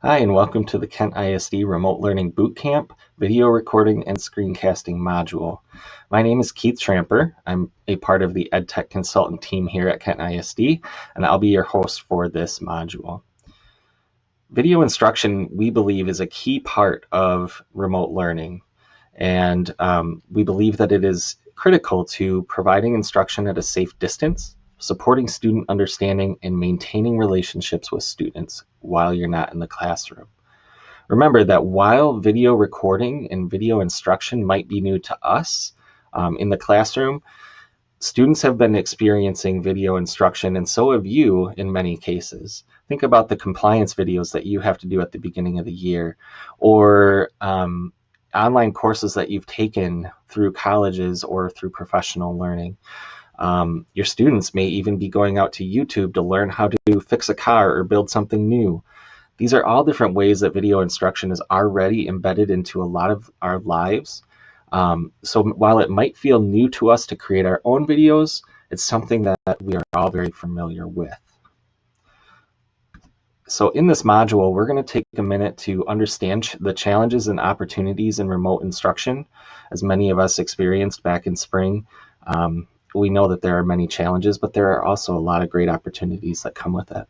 Hi, and welcome to the Kent ISD Remote Learning Bootcamp Video Recording and Screencasting module. My name is Keith Tramper. I'm a part of the EdTech Consultant team here at Kent ISD, and I'll be your host for this module. Video instruction, we believe, is a key part of remote learning, and um, we believe that it is critical to providing instruction at a safe distance supporting student understanding, and maintaining relationships with students while you're not in the classroom. Remember that while video recording and video instruction might be new to us um, in the classroom, students have been experiencing video instruction and so have you in many cases. Think about the compliance videos that you have to do at the beginning of the year or um, online courses that you've taken through colleges or through professional learning. Um, your students may even be going out to YouTube to learn how to fix a car or build something new. These are all different ways that video instruction is already embedded into a lot of our lives. Um, so while it might feel new to us to create our own videos, it's something that we are all very familiar with. So in this module, we're going to take a minute to understand the challenges and opportunities in remote instruction, as many of us experienced back in spring. Um, we know that there are many challenges, but there are also a lot of great opportunities that come with it.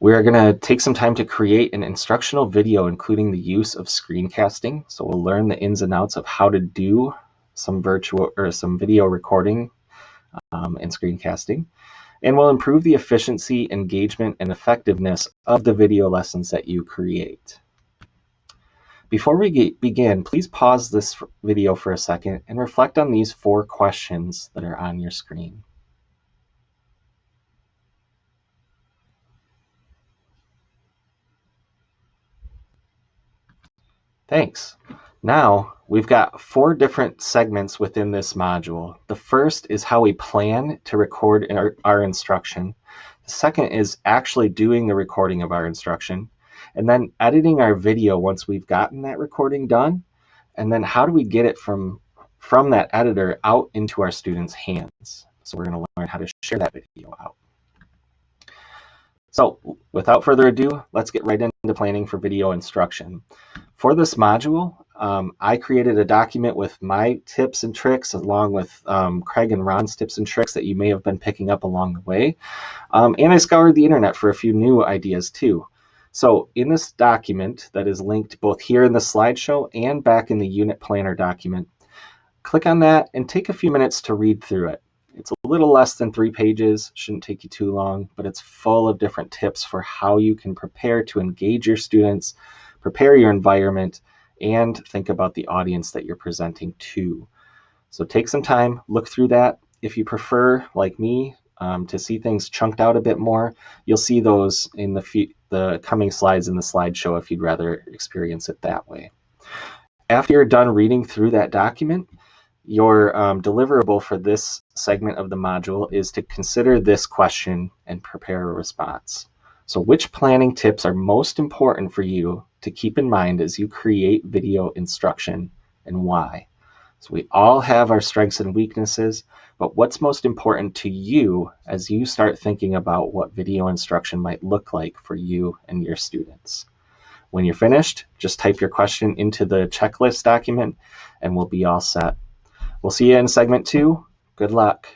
We are going to take some time to create an instructional video including the use of screencasting. So we'll learn the ins and outs of how to do some virtual or some video recording um, and screencasting. And we'll improve the efficiency, engagement, and effectiveness of the video lessons that you create. Before we begin, please pause this video for a second and reflect on these four questions that are on your screen. Thanks. Now, we've got four different segments within this module. The first is how we plan to record our, our instruction. The second is actually doing the recording of our instruction and then editing our video once we've gotten that recording done and then how do we get it from from that editor out into our students hands so we're going to learn how to share that video out so without further ado let's get right into planning for video instruction for this module um, I created a document with my tips and tricks along with um, Craig and Ron's tips and tricks that you may have been picking up along the way. Um, and I scoured the internet for a few new ideas too. So in this document that is linked both here in the slideshow and back in the unit planner document, click on that and take a few minutes to read through it. It's a little less than three pages, shouldn't take you too long, but it's full of different tips for how you can prepare to engage your students, prepare your environment, and think about the audience that you're presenting to. So take some time, look through that. If you prefer, like me, um, to see things chunked out a bit more, you'll see those in the, the coming slides in the slideshow if you'd rather experience it that way. After you're done reading through that document, your um, deliverable for this segment of the module is to consider this question and prepare a response. So which planning tips are most important for you to keep in mind as you create video instruction and why? So we all have our strengths and weaknesses, but what's most important to you as you start thinking about what video instruction might look like for you and your students? When you're finished, just type your question into the checklist document and we'll be all set. We'll see you in segment two. Good luck.